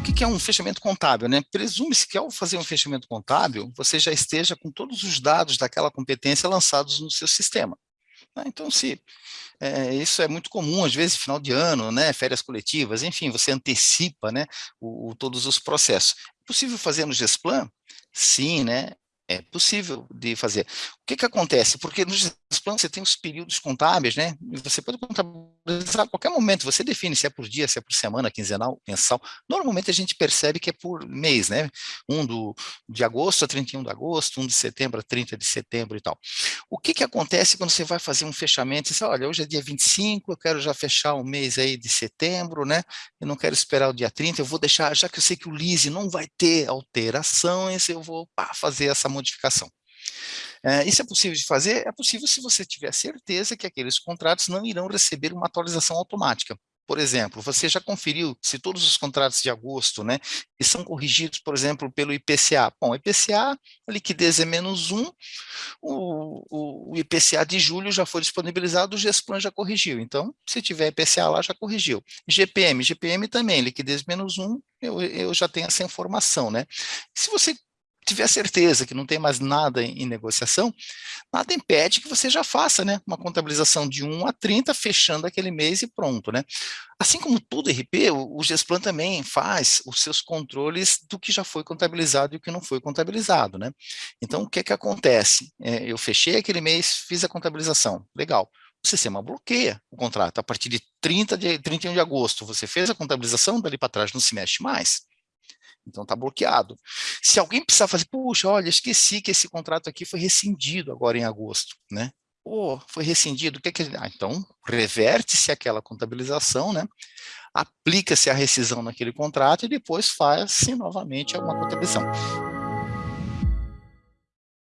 o que é um fechamento contábil? Né? Presume-se que ao fazer um fechamento contábil, você já esteja com todos os dados daquela competência lançados no seu sistema. Né? Então, se é, isso é muito comum, às vezes, final de ano, né, férias coletivas, enfim, você antecipa né, o, o, todos os processos. É possível fazer no GESPLAN? Sim, né? É possível de fazer. O que que acontece? Porque nos planos você tem os períodos contábeis, né? Você pode contabilizar a qualquer momento, você define se é por dia, se é por semana, quinzenal, mensal. Normalmente a gente percebe que é por mês, né? Um do, de agosto a 31 de agosto, um de setembro a 30 de setembro e tal. O que que acontece quando você vai fazer um fechamento? Você diz, olha, hoje é dia 25, eu quero já fechar o mês aí de setembro, né? Eu não quero esperar o dia 30, eu vou deixar, já que eu sei que o lease não vai ter alterações, eu vou pá, fazer essa modificação. É, isso é possível de fazer? É possível se você tiver certeza que aqueles contratos não irão receber uma atualização automática. Por exemplo, você já conferiu se todos os contratos de agosto, né, são corrigidos, por exemplo, pelo IPCA. Bom, IPCA, a liquidez é menos um, o, o, IPCA de julho já foi disponibilizado, o GESPLAN já corrigiu. Então, se tiver IPCA lá, já corrigiu. GPM, GPM também, liquidez menos um, eu, eu já tenho essa informação, né. Se você tiver certeza que não tem mais nada em, em, negociação, nada impede que você já faça né, uma contabilização de 1 a 30, fechando aquele mês e pronto. Né? Assim como todo RP, o, o GESPLAN também faz os seus controles do que já foi contabilizado e o que não foi contabilizado. Né? Então, o que, é que acontece? É, eu fechei aquele mês, fiz a contabilização, legal. O sistema bloqueia o contrato. A partir de 30 de 31 de agosto, você fez a contabilização, dali para trás não se mexe mais. Então está bloqueado. Se alguém precisar fazer, puxa, olha, esqueci que esse contrato aqui foi rescindido agora em agosto, né? Pô, foi rescindido, o que é que... Ah, então, reverte-se aquela contabilização, né? Aplica-se a rescisão naquele contrato e depois faz-se novamente alguma contabilização.